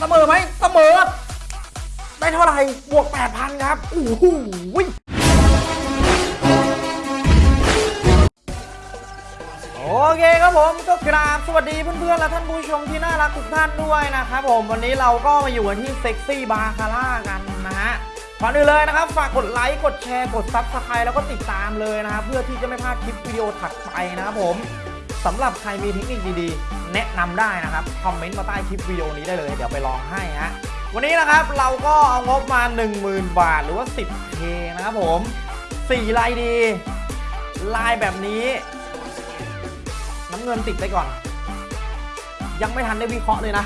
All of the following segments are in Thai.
เสมอไหมเสมอ ได้เท่าไหร่ บวก 8,000 ครับโอ้โหโอเคครับผมก็กราบสวัสดีเพื่อนๆ และท่านผู้ชมที่น่ารักทุกท่านด้วยนะครับผมวันนี้เราก็มาอยู่กันที่ Sexy Baccarat กันนะฮะก่อนอื่นเลยนะครับ ฝากกดไลค์ กดแชร์ กด subscribe แล้วก็ติดตามเลยนะครับ เพื่อที่จะไม่พลาดคลิปวิดีโอถัดไปนะครับผม สำหรับใครมีเทคนิคดีๆ แนะนำได้นะครับ คอมเมนต์มาใต้คลิปวิดีโอนี้ได้เลย เดี๋ยวไปลองให้ฮะ วันนี้นะครับเราก็เอางบมา 10,000 บาทหรือว่า 10K นะครับผม4ลายดี ลายแบบนี้ น้ำเงินติดไปก่อน ยังไม่ทันได้วิเคราะห์เลยนะ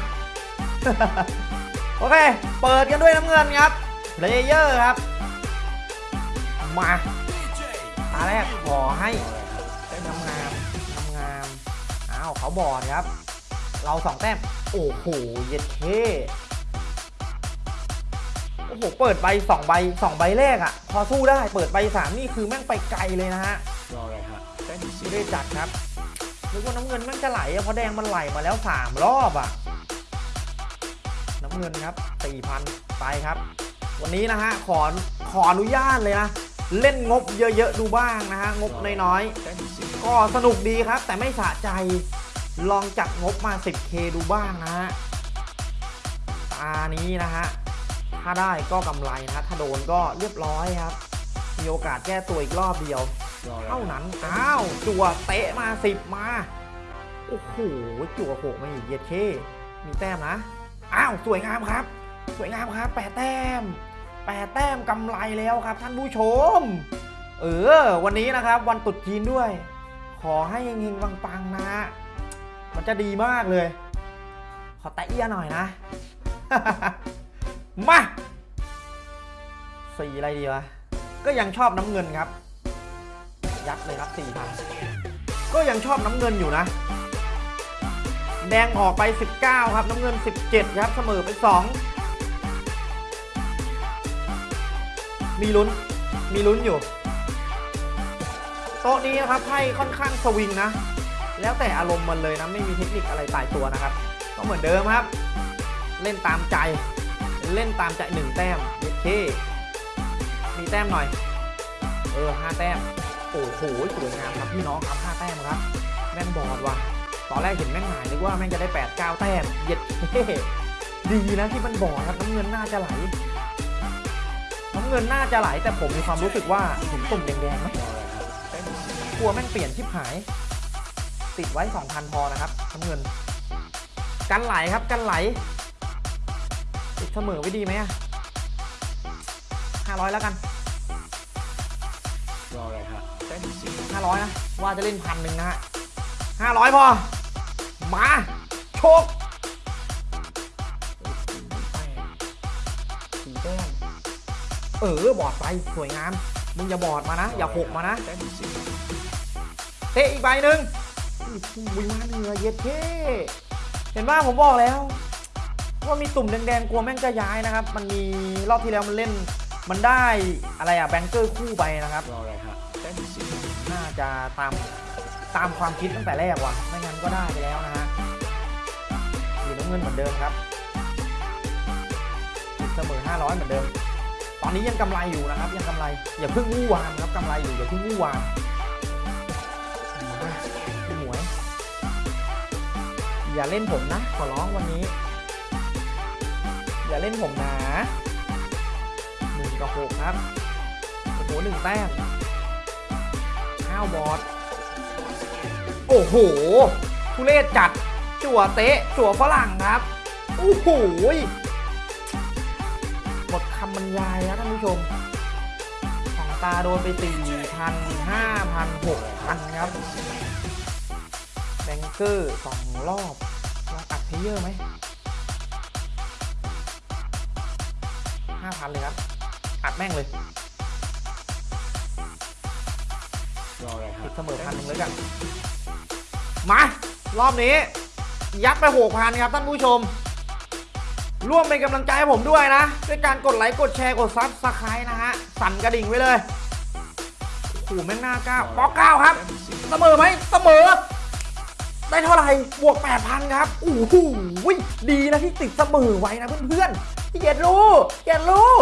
โอเค เปิดกันด้วยน้ำเงินครับเลเยอร์ครับ มาตาแรกขอให้ เขาบอดครับ เราสองแต้ม โอ้โห เย็ดเท่โอ้โห เปิดใบสองใบสองใบแรกอะพอสู้ได้ เปิดใบสามนี่คือแม่งไปไกลเลยนะฮะรออะไรฮะแต้มที่ไม่ได้จัดครับนึกว่าน้ำเงินแม่งจะไหลอะเพราะแดงมันไหลมาแล้วสามรอบอะน้ำเงินครับสี่พันไปครับ วันนี้นะฮะ ขอ ขออนุญาตเลยนะเล่นงบเยอะๆดูบ้างนะฮะ งบน้อยแต้มที่สี่ๆก็สนุกดีครับ แต่ไม่สะใจ ลองจัดงบมา 10k ดูบ้างนะฮะตานี้นะฮะ ถ้าได้ก็กำไรนะฮะถ้าโดนก็เรียบร้อยครับ มีโอกาสแก้ตัวอีกรอบเดียวรออะไรเท่านั้น อ้าว จั่วเตะมาสิบมา โอ้โห จั่วโขกมาอีกเย็ดเค มีแต้มนะ อ้าว สวยงามครับ สวยงามครับ แปดแต้ม แปดแต้มกำไรแล้วครับ ท่านผู้ชม เออ วันนี้นะครับ วันตรุษจีนด้วย ขอให้เฮงๆปังๆนะ มันจะดีมากเลย ขอแตะเอียหน่อยนะ มาสีอะไรดีวะ ก็ยังชอบน้ำเงินครับ ยัดเลยครับสี่พันก็ยังชอบน้ำเงินอยู่นะ แดงออกไป 19 ครับ น้ำเงิน 17 ครับ เสมอไป 2 มีลุ้น มีลุ้นอยู่ โต๊ะนี้นะครับไพ่ค่อนข้างสวิงนะ แล้วแต่อารมณ์มันเลยนะไม่มีเทคนิคอะไรตายตัวนะครับ ก็เหมือนเดิมครับ เล่นตามใจ เล่นตามใจหนึ่งแต้มโอเคมีแต้มหน่อย เออห้าแต้มโอ้โหสวยงามครับพี่น้องครับห้าแต้มครับ แม่งบอดว่ะตอนแรกเห็นแม่งหายนึกว่าแม่งจะได้แปดเก้าแต้มเย็ดเท่ดีนะที่มันบอดครับน้ำเงินน่าจะไหลน้ำเงินน่าจะไหลแต่ผมมีความรู้สึกว่าเห็นตุ่มแดงๆไหมรออะกลัวแม่งเปลี่ยนชิบหาย ติดไว้ 2,000 พอนะครับน้ำเงิน กันไหลครับกันไหล ติดเสมอไว้ดีไหมอะ500 แล้วกันรออะไรฮะแต้มที่สี่500 นะ ว่าจะเล่นพันหนึ่งนะฮะ500 พอ มาโชคสีแต้มเออบอดไปสวยงาม มึงอย่าบอดมานะ อย่าหกมานะแต้มที่สี่เตะอีกใบหนึ่ง อุ้ยมาเหนือเย็ดเท่เห็นว่าผมบอกแล้ว ว่ามีตุ่มแดงๆกลัวแม่งจะย้ายนะครับ มันมีรอบที่แล้วมันเล่น มันได้อะไรอะแบงเกอร์คู่ไปนะครับรออะไรฮะแต้มที่สี่น่าจะตามตามความคิดตั้งแต่แรกว่ะไม่งั้นก็ได้ไปแล้วนะฮะอยู่น้ำเงินเหมือนเดิมครับติดเสมอ500 เหมือนเดิม ตอนนี้ยังกำไรอยู่นะครับ ยังกำไร อย่าเพิ่งวู่วามครับกำไรอยู่อย่าเพิ่งวู่วาม อย่าเล่นผมนะ ขอร้องวันนี้ อย่าเล่นผมนะหนึ่งกับหกครับโอ้โหหนึ่งแต้มข้าวบอดโอ้โหทุเรศจัด จั่วเตะ จั่วฝรั่งครับ โอ้โหยหมดคำบรรยายแล้วท่านผู้ชมของตาโดนไป4,000 5,000 6,000ครับ banker สองรอบ player ไหม5,000เลยครับ อัดแม่งเลยรออะไรฮะติดเสมอพันหนึ่งเลยกัน มา รอบนี้ ยัดไปหกพันครับท่านผู้ชม ร่วมเป็นกำลังใจให้ผมด้วยนะ ด้วยการกดไลค์ กดแชร์ กด subscribe นะฮะ สั่นกระดิ่งไว้เลยโอ้โหแม่งหน้าก้าวป๊อกเก้าครับ เสมอไหมเสมอ ได้เท่าไหร่ บวก 8,000 ครับโอ้โหดีนะที่ติดเสมอไว้นะเพื่อนๆพี่เกียรติรู้เกียรติรู้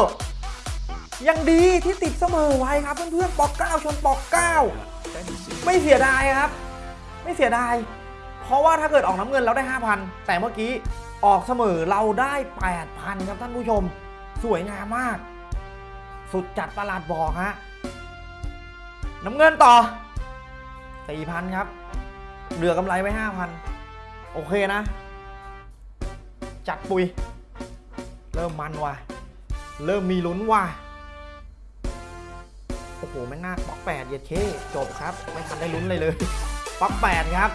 ยังดีที่ติดเสมอไว้ครับเพื่อนๆปอกเก้าชนปอกเก้าไม่เสียดายครับ ไม่เสียดาย เพราะว่าถ้าเกิดออกน้ำเงินเราได้ 5,000 แต่เมื่อกี้ออกเสมอเราได้ 8,000 ครับท่านผู้ชม สวยงามมาก สุดจัดประหลาดบอกฮะน้ำเงินต่อ 4,000 ครับ เหลือกำไรไว้5,000โอเคนะ จัดปุย เริ่มมันว่ะ เริ่มมีลุ้นว่ะ โอ้โหแม่งหน้าป๊อกแปดเย็ดเคจบครับ ไม่ทันได้ลุ้นเลยเลยป๊อกแปดครับ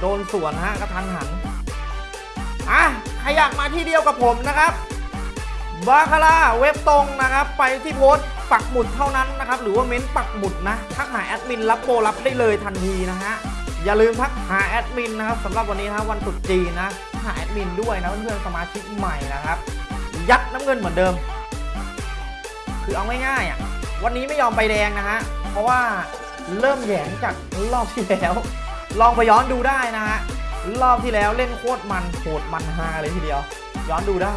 โดนสวนฮะกระทันหัน อะ ใครอยากมาที่เดียวกับผมนะครับบาคาร่าเว็บตรงนะครับ ไปที่โพสต์ปักหมุดเท่านั้นนะครับ หรือว่าเม้นปักหมุดนะทักหาแอดมินรับโปรรับได้เลยทันทีนะฮะ อย่าลืมทักหาแอดมินนะครับสำหรับวันนี้นะวันตรุษจีนนะหาแอดมินด้วยนะเพื่อนๆสมาชิกใหม่นะครับ ยัดน้ำเงินเหมือนเดิม คือเอาง่ายๆอะวันนี้ไม่ยอมไปแดงนะฮะเพราะว่าเริ่มแหยงจากรอบที่แล้ว ลองไปย้อนดูได้นะฮะรอบที่แล้วเล่นโคตรมันโหดมันฮาเลยทีเดียว ย้อนดูได้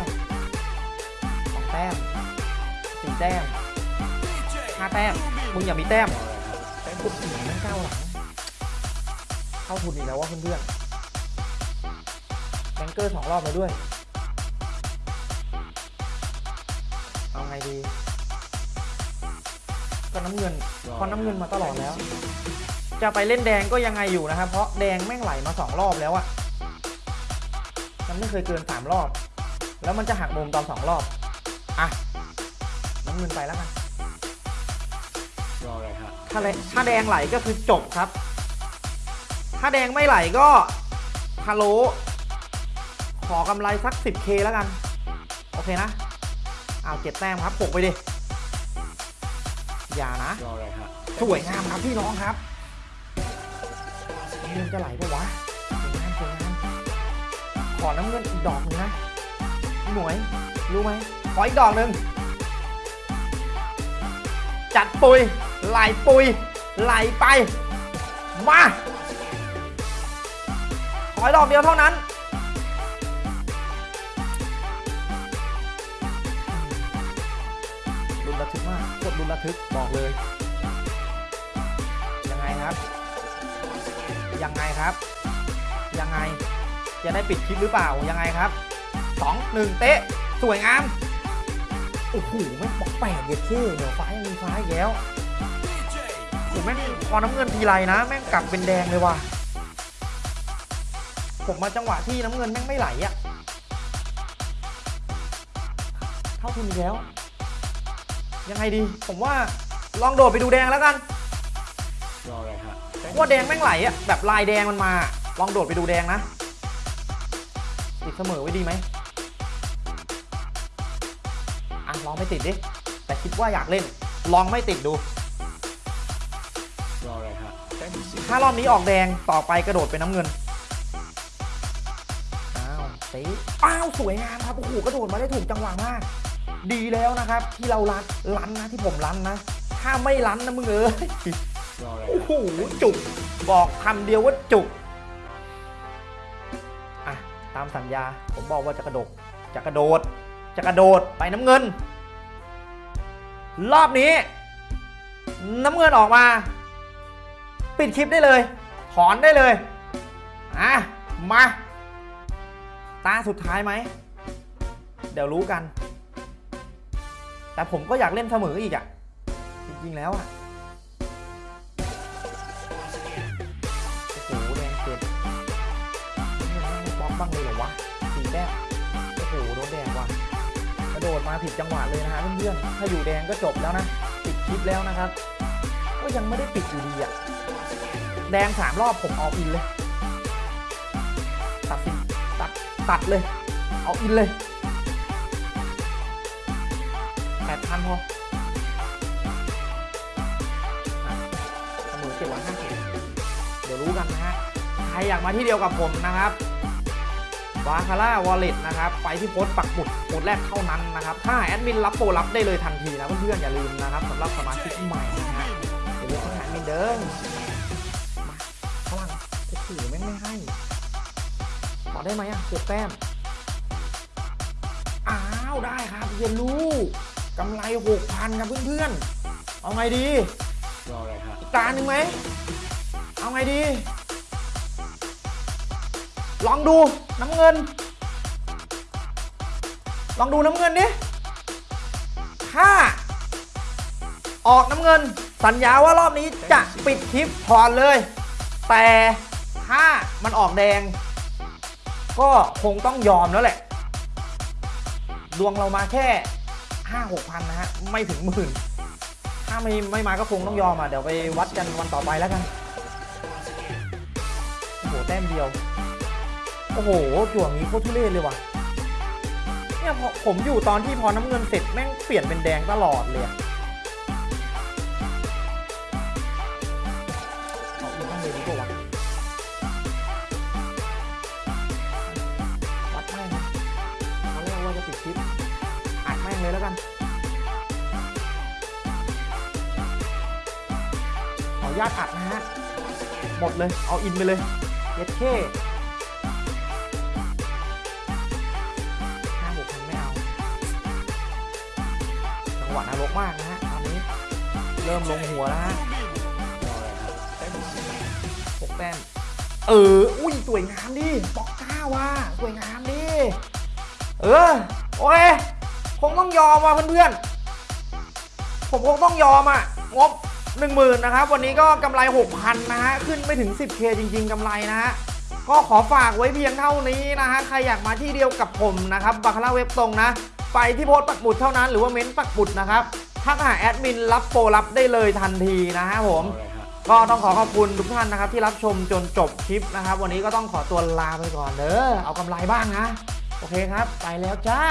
สองแต้มสี่แต้มห้าแต้มมึงอย่ามีแต้มแต้มปุ๊งสี่หนีนั่งก้าวหลังาทุนอีกแล้วว่าเพื่อนๆแบงเกอร์สองรอบแล้วด้วย เอาไงดี ก็น้ำเงินเพราะน้ำเงินมาตลอดแล้ว จะไปเล่นแดงก็ยังไงอยู่นะครับ เพราะแดงแม่งไหลมาสองรอบแล้วอะมันไม่เคยเกินสามรอบ แล้วมันจะหักมุมตอนสองรอบ อะ น้ำเงินไปแล้วกันรออะไรฮะถ้าแดถ้าแดงไหลก็คือจบครับ ถ้าแดงไม่ไหลก็ฮาโล ขอกำไรสัก 10k แล้วกัน โอเคนะเอาเจ็ดแต้มครับหกไปดิ อย่านะรออะไรฮะสวยงามครับพี่น้องครับน้ำเงินจะไหลปะวะสวยงามสวยงามขอน้ำเงินอีกดอกหนึ่งนะพี่หมวย รู้ไหม ขออีกดอกหนึ่งจัดปุยไหลปุยไหลไป มาข ออีกดอกเดียวเท่านั้นรุนระทึกมากโคตรรุนระทึกบอกเลย ยังไงครับ ยังไงครับ ยังไง จะได้ปิดคลิปหรือเปล่า ยังไงครับสองหนึ่งเตะ สวยงาม โอ้โหไม่งบอกแปดเย็ดเท่เดี๋ยวฟ้ายังมีฟ้าอีกแล้วโอ้โหแม่งพอน้ำเงินทีไรนะ แม่งกลับเป็นแดงเลยว่ะ ผมมาจังหวะที่น้ำเงินแม่งไม่ไหลอะเท่าทุนอีกแล้ว ยังไงดี ผมว่าลองโดดไปดูแดงแล้วกันรออะไรฮะต้มว่าแดงแม่งไหลอะแบบลายแดงมันมา ลองโดดไปดูแดงนะ ติดเสมอไว้ดีไหมอะลองไม่ติดดิ แต่คิดว่าอยากเล่น ลองไม่ติดดูรออะไรฮะแต้มที่สี่ถ้ารอบนี้ออกแดงต่อไปกระโดดเป็นน้ำเงิน อ้าวตีอ้าวสวยงามครับโอ้โหกระโดดมาได้ถูกจังหวะมาก ดีแล้วนะครับ ที่เราลันลันนะที่ผมลันนะ ถ้าไม่ลันนะมึงเอ้ยโอ้โหจุกบอกคำเดียวว่าจุกอะตามสัญญาผมบอกว่าจะกระโดดจะกระโดด จะกระโดดไปน้ำเงิน รอบนี้ น้ำเงินออกมา ปิดคลิปได้เลย ถอนได้เลยอะมา ตาสุดท้ายไหม เดี๋ยวรู้กัน แต่ผมก็อยากเล่นเสมออีกอะ จริง ๆ แล้วอะโอ้โหแดงเกิดนี่มันไม่ป๊อกบ้างเลยเหรอวะสีแต้มโอ้โหโดนแดงว่ะกระโดดมาผิดจังหวะเลยนะฮะเพื่อนๆถ้าอยู่แดงก็จบแล้วนะปิดคลิปแล้วนะครับ ก็ยังไม่ได้ปิดอยู่ดีอะแดงสามรอบผมเอาอินเลย ตัดเลย เอาอินเลยแปดพันพอเสมอเจ็ดร้อยห้าสิบเดี๋ยวรู้กันนะฮะ ใครอยากมาที่เดียวกับผมนะครับบาคาร่าวอลเล็ตนะครับ ไปที่โพสต์ปักหมุดโพสต์แรกเท่านั้นนะครับ ถ้าแอดมินรับโปรรับได้เลยทันทีนะเพื่อนๆอย่าลืมนะครับสำหรับสมาชิกใหม่นะฮะอย่าลืมทักหาแอดมินเด้อม ได้ไหมอะหกแต้ม อ้าวได้ครับเยนลูกำไรหกพันครับเพื่อนๆ เอาไงดีรออะไรฮะอีกตาหนึ่งไหม เอาไงดี ลองดูน้ำเงิน ลองดูน้ำเงินดิถ้าออกน้ำเงิน สัญญาว่ารอบนี้จะปิดคลิปถอนเลย แต่ถ้ามันออกแดง ก็คงต้องยอมแล้วแหละ ดวงเรามาแค่ห้าหกพันนะฮะ ไม่ถึงหมื่น ถ้าไม่ไม่มาก็คงต้องยอมอะ เดี๋ยวไปวัดกันวันต่อไปแล้วกัน โอ้โห แต้มเดียว โอ้โหจั่วงี้โคตรทุเรศเลยว่ะ เนี่ยผมอยู่ตอนที่พอน้ำเงินเสร็จแม่งเปลี่ยนเป็นแดงตลอดเลยอะ แล้วกันขออนุญาตอัดนะฮะ หมดเลย เอาอินไปเลยเย็ดเข้ห้าหกพันไม่เอา จังหวะนรกมากนะฮะ ตอนนี้ เริ่มลงหัวแล้วฮะฮะแต้มที่สี่หกแต้มเออ อุ้ย สวยงามดิปอกก้าว่ะ สวยงามดิ เออ โอเค คงต้องยอมว่ะเพื่อนๆ ผมคงต้องยอมอะ งบ 1 0,000นะครับ วันนี้ก็กำไร 6,000 นะฮะ ขึ้นไม่ถึง 10k จริง ๆกำไรนะฮะ ก็ขอฝากไว้เพียงเท่านี้นะฮะ ใครอยากมาที่เดียวกับผมนะครับบาคาร่าเว็บตรงนะ ไปที่โพสต์ปักหมุดเท่านั้น หรือว่าเม้นต์ปักหมุดนะครับทักหาแอดมินรับโปรรับได้เลยทันทีนะฮะผม ก็ต้องขอขอบคุณทุกท่านนะครับ ที่รับชมจนจบคลิปนะครับ วันนี้ก็ต้องขอตัวลาไปก่อนเด้อเอากำไรบ้างนะ โอเคครับ ไปแล้วจ้า